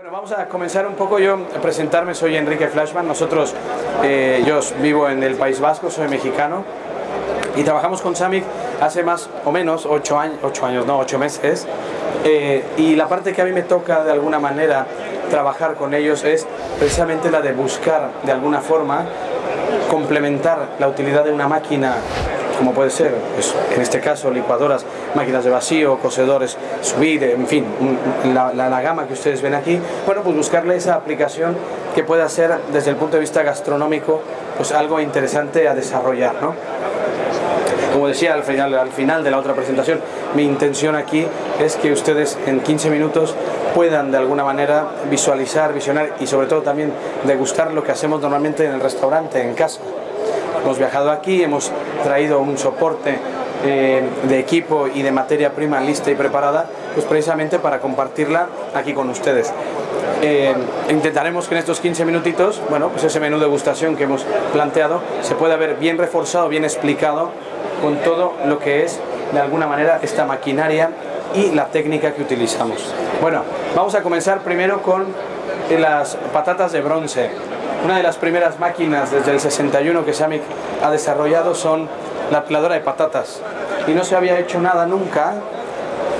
Bueno, vamos a comenzar un poco yo a presentarme, soy Enrique Flashman, nosotros, eh, yo vivo en el País Vasco, soy mexicano. Y trabajamos con Samic hace más o menos ocho años, ocho años no, ocho meses. Eh, y la parte que a mí me toca de alguna manera trabajar con ellos es precisamente la de buscar de alguna forma complementar la utilidad de una máquina como puede ser, pues, en este caso, licuadoras, máquinas de vacío, cosedores, subir, en fin, la, la, gama que ustedes ven aquí, bueno, pues buscarle esa aplicación que pueda ser, desde el punto de vista gastronómico, pues algo interesante a desarrollar, ¿no? Como decía al final, al final de la otra presentación, mi intención aquí es que ustedes en 15 minutos puedan de alguna manera visualizar, visionar y sobre todo también degustar lo que hacemos normalmente en el restaurante, en casa. Hemos viajado aquí, hemos traído un soporte eh, de equipo y de materia prima lista y preparada, pues precisamente para compartirla aquí con ustedes. Eh, intentaremos que en estos 15 minutitos, bueno, pues ese menú de degustación que hemos planteado se pueda ver bien reforzado, bien explicado con todo lo que es de alguna manera esta maquinaria y la técnica que utilizamos. Bueno, vamos a comenzar primero con las patatas de bronce. Una de las primeras máquinas desde el 61 que Samic ha desarrollado son la peladora de patatas. Y no se había hecho nada nunca,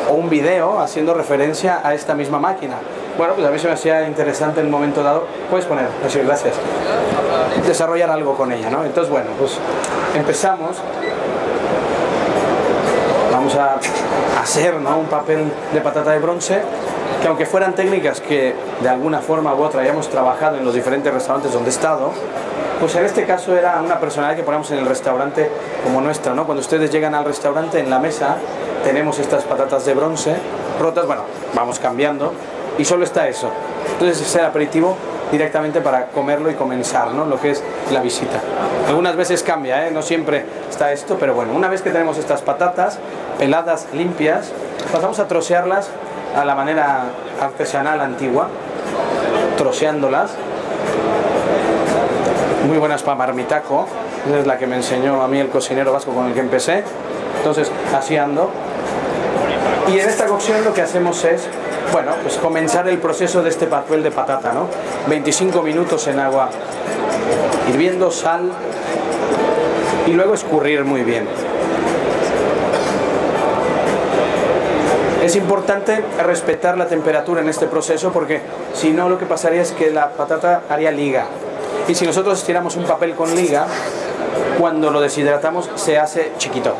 o un video haciendo referencia a esta misma máquina. Bueno, pues a mí se me hacía interesante en un momento dado. Puedes poner, decir gracias. Desarrollar algo con ella, ¿no? Entonces, bueno, pues empezamos. Vamos a hacer ¿no? un papel de patata de bronce que aunque fueran técnicas que de alguna forma u otra hayamos trabajado en los diferentes restaurantes donde he estado, pues en este caso era una personalidad que ponemos en el restaurante como nuestra, ¿no? Cuando ustedes llegan al restaurante, en la mesa tenemos estas patatas de bronce rotas, bueno, vamos cambiando y solo está eso. Entonces es el aperitivo directamente para comerlo y comenzar, ¿no? Lo que es la visita. Algunas veces cambia, ¿eh? No siempre está esto, pero bueno, una vez que tenemos estas patatas peladas, limpias, pasamos a trocearlas a la manera artesanal antigua, troceándolas. Muy buenas para marmitaco, es la que me enseñó a mí el cocinero vasco con el que empecé. Entonces, así ando. Y en esta cocción lo que hacemos es, bueno, pues comenzar el proceso de este papel de patata, ¿no? 25 minutos en agua hirviendo, sal y luego escurrir muy bien. Es importante respetar la temperatura en este proceso porque si no lo que pasaría es que la patata haría liga. Y si nosotros estiramos un papel con liga, cuando lo deshidratamos se hace chiquito.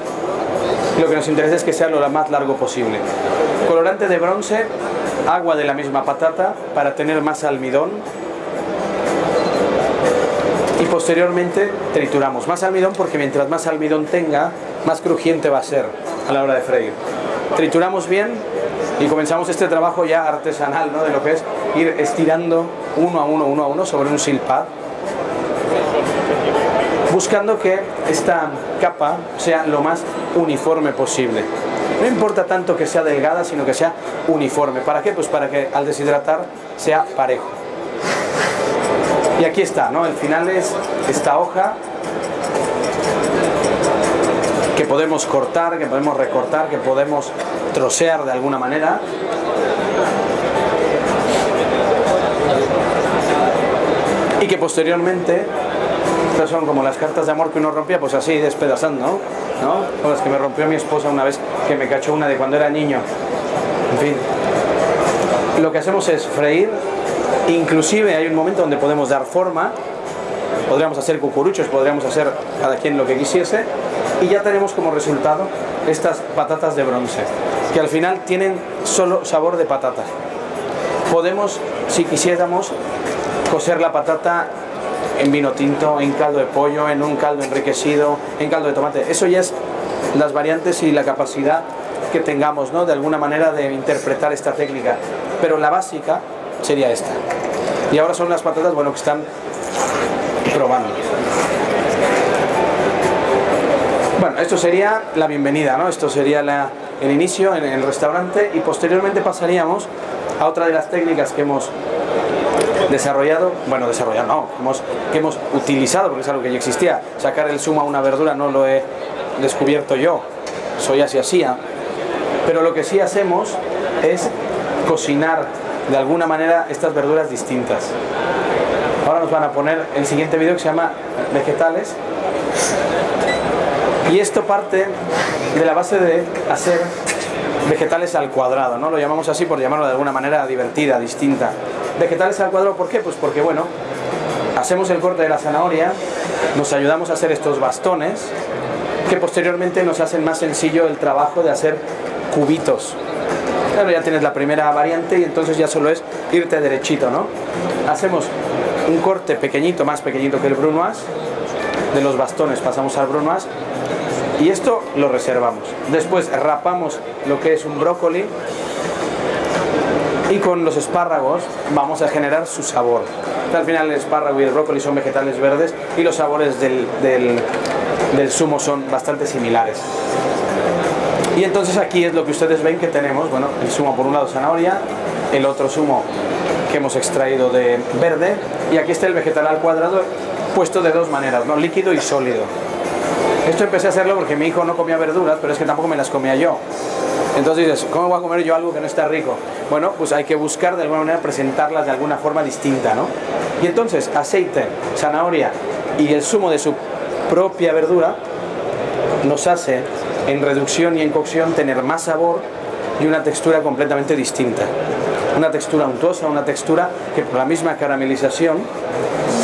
Lo que nos interesa es que sea lo más largo posible. Colorante de bronce, agua de la misma patata para tener más almidón. Y posteriormente trituramos más almidón porque mientras más almidón tenga, más crujiente va a ser a la hora de freír trituramos bien y comenzamos este trabajo ya artesanal, ¿no? De lo que es ir estirando uno a uno, uno a uno sobre un silpad, buscando que esta capa sea lo más uniforme posible. No importa tanto que sea delgada, sino que sea uniforme. ¿Para qué? Pues para que al deshidratar sea parejo. Y aquí está, ¿no? El final es esta hoja que podemos cortar, que podemos recortar, que podemos trocear de alguna manera. Y que posteriormente, estas son como las cartas de amor que uno rompía, pues así despedazando, ¿no? Como las que me rompió mi esposa una vez que me cachó una de cuando era niño. En fin. Lo que hacemos es freír, inclusive hay un momento donde podemos dar forma, podríamos hacer cucuruchos, podríamos hacer cada quien lo que quisiese, y ya tenemos como resultado estas patatas de bronce, que al final tienen solo sabor de patata. Podemos, si quisiéramos, coser la patata en vino tinto, en caldo de pollo, en un caldo enriquecido, en caldo de tomate. Eso ya es las variantes y la capacidad que tengamos, ¿no? De alguna manera de interpretar esta técnica. Pero la básica sería esta. Y ahora son las patatas, bueno, que están probando. Bueno, esto sería la bienvenida, ¿no? Esto sería el inicio en el restaurante y posteriormente pasaríamos a otra de las técnicas que hemos desarrollado, bueno, desarrollado no, hemos, que hemos utilizado, porque es algo que ya existía. Sacar el zumo a una verdura no lo he descubierto yo, soy así así. Pero lo que sí hacemos es cocinar de alguna manera estas verduras distintas. Ahora nos van a poner el siguiente vídeo que se llama vegetales. Y esto parte de la base de hacer vegetales al cuadrado, ¿no? Lo llamamos así por llamarlo de alguna manera divertida, distinta. Vegetales al cuadrado, ¿por qué? Pues porque, bueno, hacemos el corte de la zanahoria, nos ayudamos a hacer estos bastones, que posteriormente nos hacen más sencillo el trabajo de hacer cubitos. Claro, ya tienes la primera variante y entonces ya solo es irte derechito, ¿no? Hacemos un corte pequeñito, más pequeñito que el brunoise, de los bastones pasamos al brunoise y esto lo reservamos. Después rapamos lo que es un brócoli y con los espárragos vamos a generar su sabor. Al final el espárrago y el brócoli son vegetales verdes y los sabores del, del, zumo son bastante similares. Y entonces aquí es lo que ustedes ven que tenemos, bueno, el zumo por un lado zanahoria, el otro zumo que hemos extraído de verde y aquí está el vegetal al cuadrado puesto de dos maneras, ¿no? líquido y sólido. Esto empecé a hacerlo porque mi hijo no comía verduras, pero es que tampoco me las comía yo. Entonces dices, ¿cómo voy a comer yo algo que no está rico? Bueno, pues hay que buscar de alguna manera presentarlas de alguna forma distinta, ¿no? Y entonces, aceite, zanahoria y el zumo de su propia verdura nos hace en reducción y en cocción tener más sabor y una textura completamente distinta. Una textura untuosa, una textura que por la misma caramelización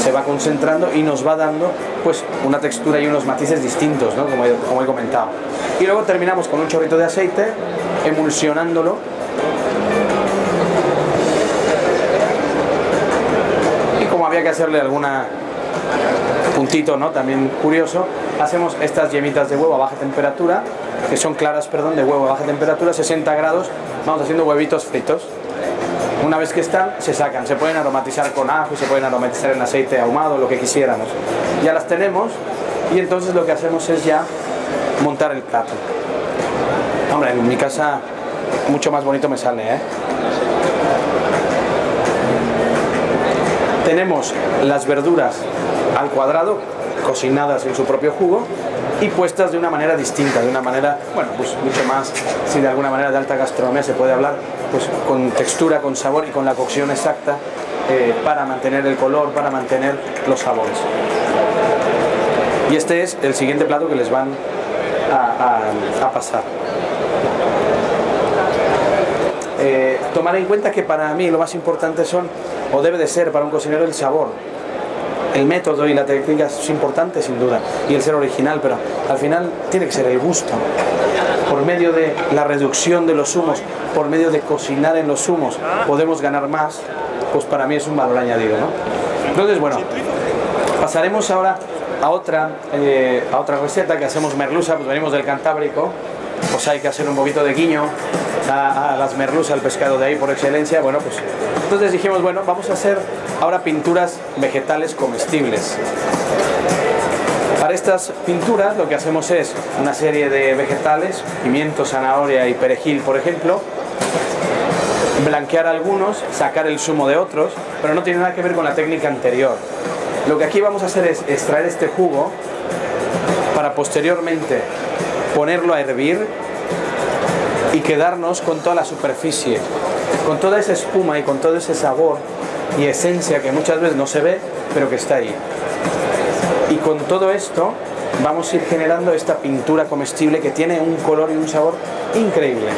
se va concentrando y nos va dando una textura y unos matices distintos, ¿no? como, he, comentado. Y luego terminamos con un chorrito de aceite, emulsionándolo y como había que hacerle alguna puntito ¿no? también curioso hacemos estas yemitas de huevo a baja temperatura que son claras perdón de huevo a baja temperatura 60 grados vamos haciendo huevitos fritos una vez que están, se sacan. Se pueden aromatizar con ajo, se pueden aromatizar en aceite ahumado, lo que quisiéramos. Ya las tenemos y entonces lo que hacemos es ya montar el plato. Hombre, en mi casa mucho más bonito me sale, ¿eh? Tenemos las verduras al cuadrado, cocinadas en su propio jugo, y puestas de una manera distinta, de una manera, bueno, pues mucho más, si de alguna manera de alta gastronomía se puede hablar, pues con textura, con sabor y con la cocción exacta eh, para mantener el color, para mantener los sabores. Y este es el siguiente plato que les van a, pasar. Eh, tomar en cuenta que para mí lo más importante son, o debe de ser para un cocinero, el sabor el método y la técnica es importante sin duda y el ser original, pero al final tiene que ser el gusto. Por medio de la reducción de los humos, por medio de cocinar en los humos, podemos ganar más, pues para mí es un valor añadido. ¿no? Entonces, bueno, pasaremos ahora a otra, eh, a otra receta que hacemos merluza, pues venimos del Cantábrico, pues hay que hacer un poquito de guiño a, las merluzas, al pescado de ahí por excelencia, bueno, pues entonces dijimos, bueno, vamos a hacer ahora pinturas vegetales comestibles. Para estas pinturas lo que hacemos es una serie de vegetales, pimiento, zanahoria y perejil, por ejemplo, blanquear algunos, sacar el zumo de otros, pero no tiene nada que ver con la técnica anterior. Lo que aquí vamos a hacer es extraer este jugo para posteriormente ponerlo a hervir y quedarnos con toda la superficie, con toda esa espuma y con todo ese sabor y esencia que muchas veces no se ve, pero que está ahí. Con todo esto vamos a ir generando esta pintura comestible que tiene un color y un sabor increíble.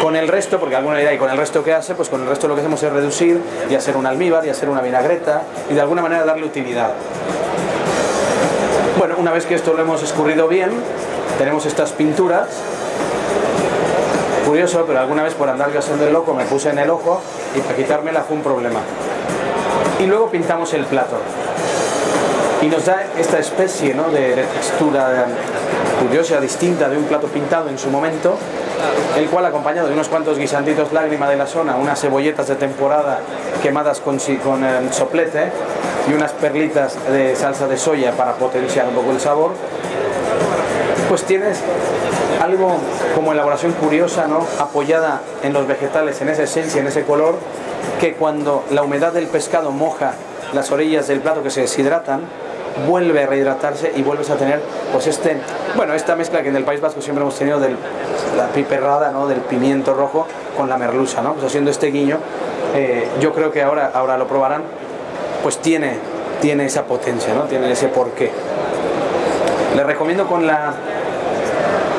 Con el resto, porque alguna idea y con el resto que hace, pues con el resto lo que hacemos es reducir y hacer un almíbar y hacer una vinagreta y de alguna manera darle utilidad. Bueno, una vez que esto lo hemos escurrido bien, tenemos estas pinturas curioso, pero alguna vez por andar haciendo el loco me puse en el ojo y para quitármela fue un problema. Y luego pintamos el plato. Y nos da esta especie de, textura curiosa, distinta de un plato pintado en su momento, el cual acompañado de unos cuantos guisanditos lágrima de la zona, unas cebolletas de temporada quemadas con, con eh, soplete y unas perlitas de salsa de soya para potenciar un poco el sabor, pues tienes algo como elaboración curiosa, ¿no? apoyada en los vegetales, en esa esencia, en ese color, que cuando la humedad del pescado moja las orillas del plato que se deshidratan, vuelve a rehidratarse y vuelves a tener pues este, bueno, esta mezcla que en el País Vasco siempre hemos tenido de la piperrada, ¿no? del pimiento rojo con la merluza, ¿no? pues haciendo este guiño eh, yo creo que ahora, ahora lo probarán, pues tiene, tiene esa potencia, ¿no? tiene ese porqué. Les recomiendo con la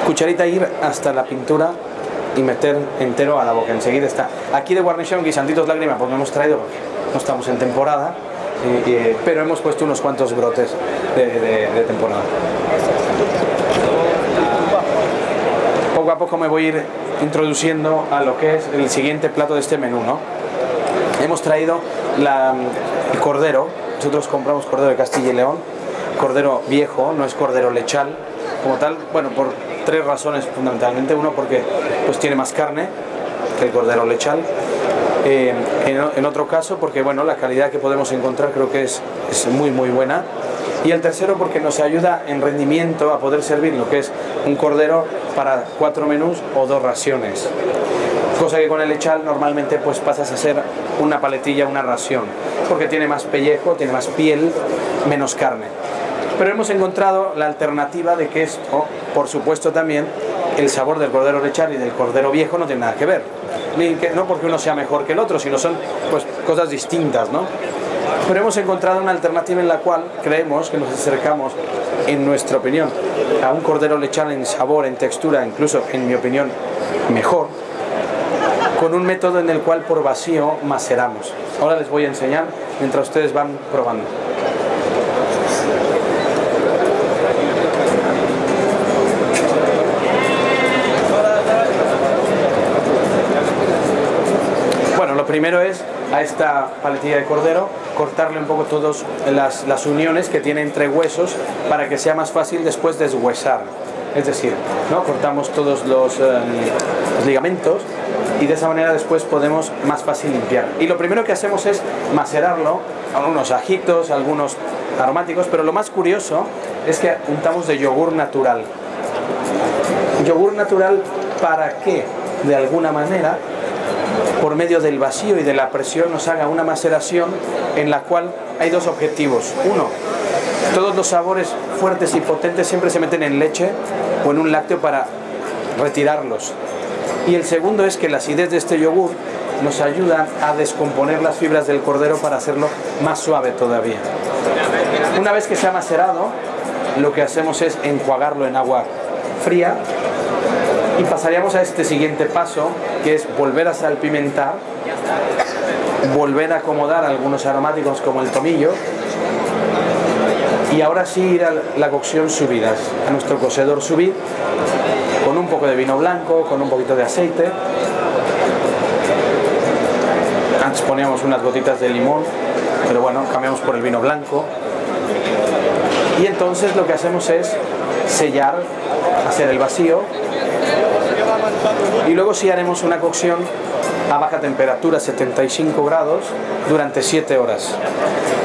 cucharita ir hasta la pintura y meter entero a la boca. Enseguida está. Aquí de guarnición, guisanditos lágrimas, pues no hemos traído no estamos en temporada, pero hemos puesto unos cuantos brotes de, temporada. Poco a poco me voy a ir introduciendo a lo que es el siguiente plato de este menú. Hemos traído el cordero, nosotros compramos cordero de Castilla y León, cordero viejo, no es cordero lechal como tal, bueno, por tres razones fundamentalmente. Uno, porque pues tiene más carne que el cordero lechal. Eh, en, otro caso, porque bueno, la calidad que podemos encontrar creo que es, es muy muy buena. Y el tercero, porque nos ayuda en rendimiento a poder servir lo que es un cordero para cuatro menús o dos raciones. Cosa que con el lechal normalmente pues pasas a ser una paletilla, una ración, porque tiene más pellejo, tiene más piel, menos carne pero hemos encontrado la alternativa de que es, por supuesto también, el sabor del cordero lechal y del cordero viejo no tiene nada que ver. No porque uno sea mejor que el otro, sino son pues, cosas distintas, ¿no? Pero hemos encontrado una alternativa en la cual creemos que nos acercamos, en nuestra opinión, a un cordero lechal en sabor, en textura, incluso, en mi opinión, mejor, con un método en el cual por vacío maceramos. Ahora les voy a enseñar mientras ustedes van probando. Primero es a esta paletilla de cordero cortarle un poco todas las, uniones que tiene entre huesos para que sea más fácil después deshuesar. Es decir, ¿no? cortamos todos eh, los, ligamentos y de esa manera después podemos más fácil limpiar. Y lo primero que hacemos es macerarlo, algunos ajitos, algunos aromáticos, pero lo más curioso es que untamos de yogur natural. Yogur natural para que de alguna manera por medio del vacío y de la presión nos haga una maceración en la cual hay dos objetivos. Uno, todos los sabores fuertes y potentes siempre se meten en leche o en un lácteo para retirarlos. Y el segundo es que la acidez de este yogur nos ayuda a descomponer las fibras del cordero para hacerlo más suave todavía. Una vez que se ha macerado, lo que hacemos es enjuagarlo en agua fría y pasaríamos a este siguiente paso, que es volver a salpimentar, volver a acomodar algunos aromáticos como el tomillo, y ahora sí ir a la cocción subidas, a nuestro cocedor subir, con un poco de vino blanco, con un poquito de aceite. Antes poníamos unas gotitas de limón, pero bueno, cambiamos por el vino blanco. Y entonces lo que hacemos es sellar, hacer el vacío y luego sí haremos una cocción a baja temperatura, 75 grados, durante 7 horas.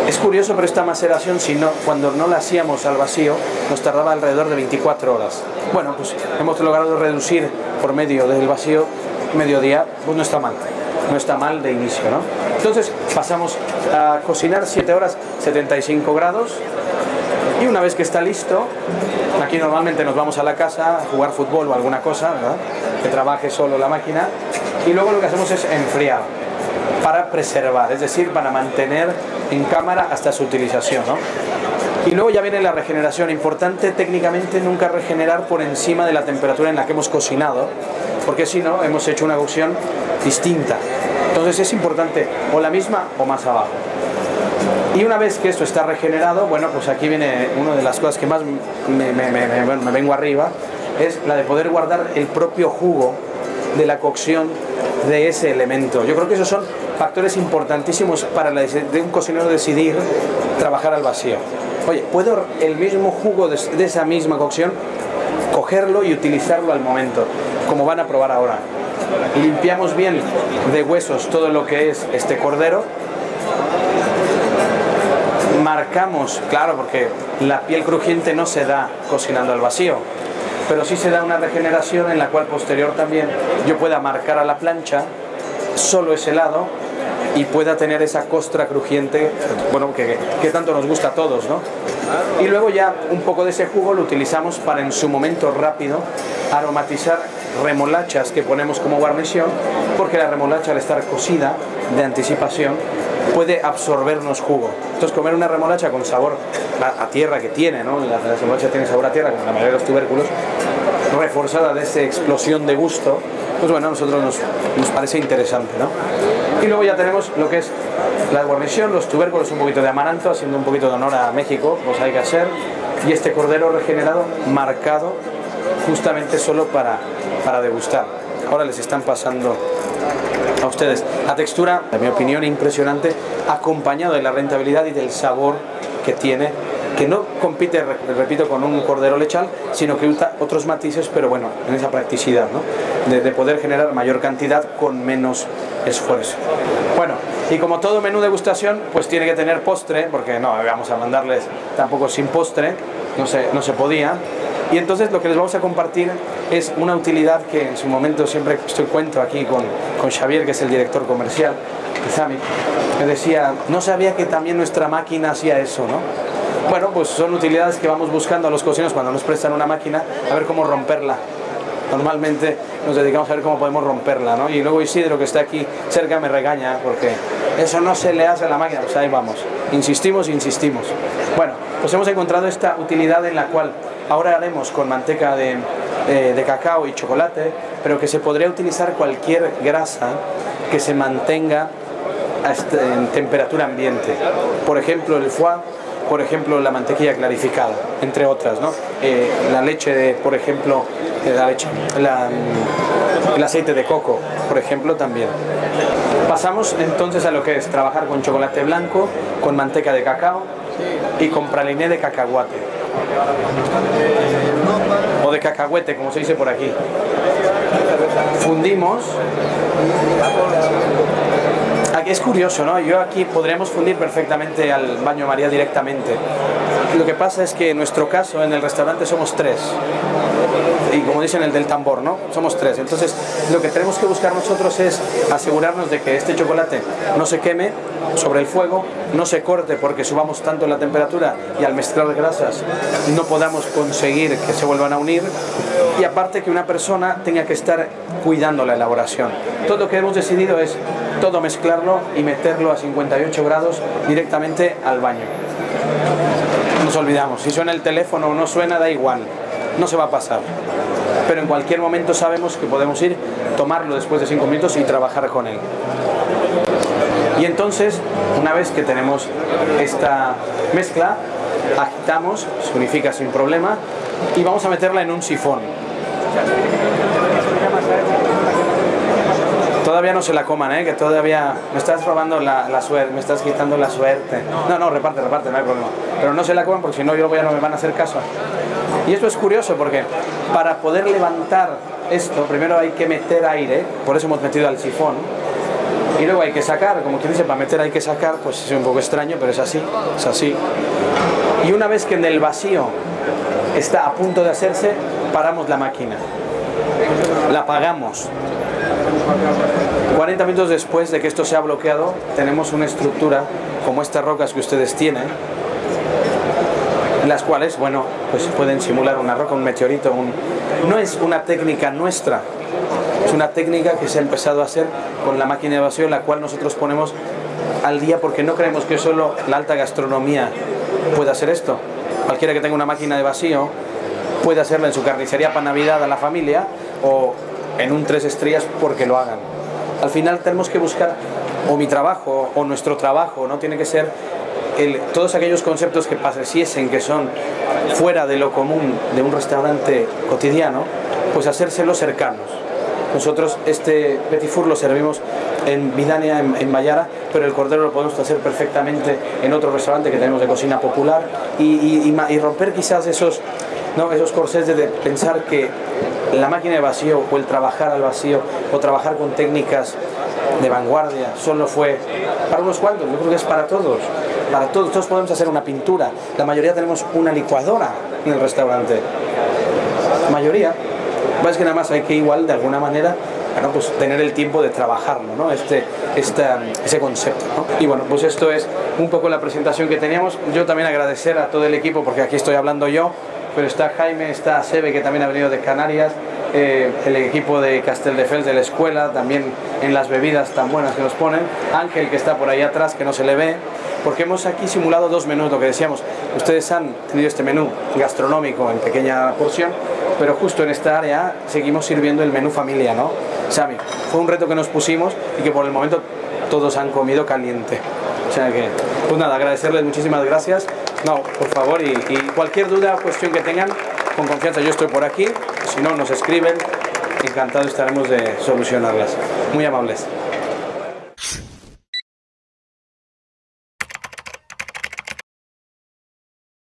Es curioso, pero esta maceración, si cuando no la hacíamos al vacío, nos tardaba alrededor de 24 horas. Bueno, pues hemos logrado reducir por medio del vacío mediodía, pues no está mal, no está mal de inicio, ¿no? Entonces pasamos a cocinar 7 horas, 75 grados, y una vez que está listo, aquí normalmente nos vamos a la casa a jugar fútbol o alguna cosa, ¿verdad? Que trabaje solo la máquina. Y luego lo que hacemos es enfriar para preservar, es decir, para mantener en cámara hasta su utilización, ¿no? Y luego ya viene la regeneración. Importante técnicamente nunca regenerar por encima de la temperatura en la que hemos cocinado, porque si no, hemos hecho una cocción distinta. Entonces es importante o la misma o más abajo. Y una vez que esto está regenerado, bueno, pues aquí viene una de las cosas que más me, vengo arriba, es la de poder guardar el propio jugo de la cocción de ese elemento. Yo creo que esos son factores importantísimos para de un cocinero decidir trabajar al vacío. Oye, ¿puedo el mismo jugo de, de esa misma cocción cogerlo y utilizarlo al momento, como van a probar ahora? Limpiamos bien de huesos todo lo que es este cordero marcamos, claro, porque la piel crujiente no se da cocinando al vacío, pero sí se da una regeneración en la cual posterior también yo pueda marcar a la plancha solo ese lado y pueda tener esa costra crujiente, bueno, que, que, tanto nos gusta a todos, ¿no? Y luego ya un poco de ese jugo lo utilizamos para en su momento rápido aromatizar remolachas que ponemos como guarnición porque la remolacha al estar cocida de anticipación puede absorbernos jugo. Entonces comer una remolacha con sabor a, tierra que tiene, ¿no? La, remolacha tiene sabor a tierra, como la mayoría de los tubérculos, reforzada de esa explosión de gusto, pues bueno, a nosotros nos, nos parece interesante, ¿no? Y luego ya tenemos lo que es la guarnición, los tubérculos, un poquito de amaranto, haciendo un poquito de honor a México, pues hay que hacer, y este cordero regenerado marcado justamente solo para, para degustar. Ahora les están pasando a ustedes. La textura, en mi opinión, impresionante, acompañado de la rentabilidad y del sabor que tiene, que no compite, repito, con un cordero lechal, sino que usa otros matices, pero bueno, en esa practicidad, ¿no? de, de poder generar mayor cantidad con menos esfuerzo. Bueno, y como todo menú de degustación, pues tiene que tener postre, porque no vamos a mandarles tampoco sin postre, no se, no se podía. Y entonces lo que les vamos a compartir es una utilidad que en su momento siempre estoy cuento aquí con, con Xavier, que es el director comercial de Sami, que decía, no sabía que también nuestra máquina hacía eso, ¿no? Bueno, pues son utilidades que vamos buscando a los cocineros cuando nos prestan una máquina, a ver cómo romperla. Normalmente nos dedicamos a ver cómo podemos romperla, ¿no? Y luego Isidro, que está aquí cerca, me regaña porque eso no se le hace a la máquina. Pues ahí vamos, insistimos, insistimos. Bueno, pues hemos encontrado esta utilidad en la cual ahora haremos con manteca de, eh, de cacao y chocolate, pero que se podría utilizar cualquier grasa que se mantenga este, en temperatura ambiente. Por ejemplo, el foie por ejemplo, la mantequilla clarificada, entre otras, ¿no? Eh, la leche, de, por ejemplo, eh, la leche, mm, el aceite de coco, por ejemplo, también. Pasamos entonces a lo que es trabajar con chocolate blanco, con manteca de cacao y con praliné de cacahuate. O de cacahuete, como se dice por aquí. Fundimos Aquí es curioso, ¿no? Yo aquí podríamos fundir perfectamente al baño María directamente. Lo que pasa es que en nuestro caso, en el restaurante somos tres. Y como dicen el del tambor, ¿no? Somos tres. Entonces, lo que tenemos que buscar nosotros es asegurarnos de que este chocolate no se queme sobre el fuego, no se corte porque subamos tanto la temperatura y al mezclar grasas no podamos conseguir que se vuelvan a unir. Y aparte que una persona tenga que estar cuidando la elaboración. Todo lo que hemos decidido es todo mezclarlo y meterlo a 58 grados directamente al baño. Nos olvidamos, si suena el teléfono o no suena, da igual, no se va a pasar. Pero en cualquier momento sabemos que podemos ir, tomarlo después de 5 minutos y trabajar con él. Y entonces, una vez que tenemos esta mezcla, agitamos, se unifica sin problema y vamos a meterla en un sifón. Todavía no se la coman, ¿eh? que todavía me estás robando la, suerte, me estás quitando la suerte. No, no, reparte, reparte, no hay problema. Pero no se la coman porque si no, yo voy a no me van a hacer caso. Y esto es curioso porque para poder levantar esto, primero hay que meter aire, por eso hemos metido al sifón, y luego hay que sacar, como quien dice, para meter hay que sacar, pues es un poco extraño, pero es así, es así. Y una vez que en el vacío está a punto de hacerse, paramos la máquina, la apagamos 40 minutos después de que esto se ha bloqueado, tenemos una estructura como estas rocas que ustedes tienen, las cuales, bueno, pues pueden simular una roca, un meteorito, un... no es una técnica nuestra, es una técnica que se ha empezado a hacer con la máquina de vacío, la cual nosotros ponemos al día porque no creemos que solo la alta gastronomía pueda hacer esto. Cualquiera que tenga una máquina de vacío puede hacerla en su carnicería para Navidad a la familia o en un tres estrellas porque lo hagan. Al final tenemos que buscar o mi trabajo o nuestro trabajo, no tiene que ser el, todos aquellos conceptos que pareciesen que son fuera de lo común de un restaurante cotidiano, pues hacérselos cercanos. Nosotros este petit four lo servimos en Vidania, en, en Mayara, pero el cordero lo podemos hacer perfectamente en otro restaurante que tenemos de cocina popular y, romper quizás esos, ¿no? esos corsés de pensar que la máquina de vacío o el trabajar al vacío o trabajar con técnicas de vanguardia solo fue para unos cuantos, yo creo que es para todos, para todos, todos podemos hacer una pintura, la mayoría tenemos una licuadora en el restaurante, mayoría, es que nada más hay que igual de alguna manera pues tener el tiempo de trabajarlo, ¿no? este, este, ese concepto. Y bueno, pues esto es un poco la presentación que teníamos. Yo también agradecer a todo el equipo, porque aquí estoy hablando yo, pero está Jaime, está Sebe, que también ha venido de Canarias, eh, el equipo de Casteldefels de la escuela, también en las bebidas tan buenas que nos ponen, Ángel que está por ahí atrás que no se le ve, porque hemos aquí simulado dos menús, lo que decíamos, ustedes han tenido este menú gastronómico en pequeña porción, pero justo en esta área seguimos sirviendo el menú familia, ¿no? Sami, fue un reto que nos pusimos y que por el momento todos han comido caliente. O sea que, pues nada, agradecerles muchísimas gracias. No, por favor, y, y cualquier duda o cuestión que tengan, con confianza yo estoy por aquí. Si no, nos escriben. Encantado estaremos de solucionarlas. Muy amables.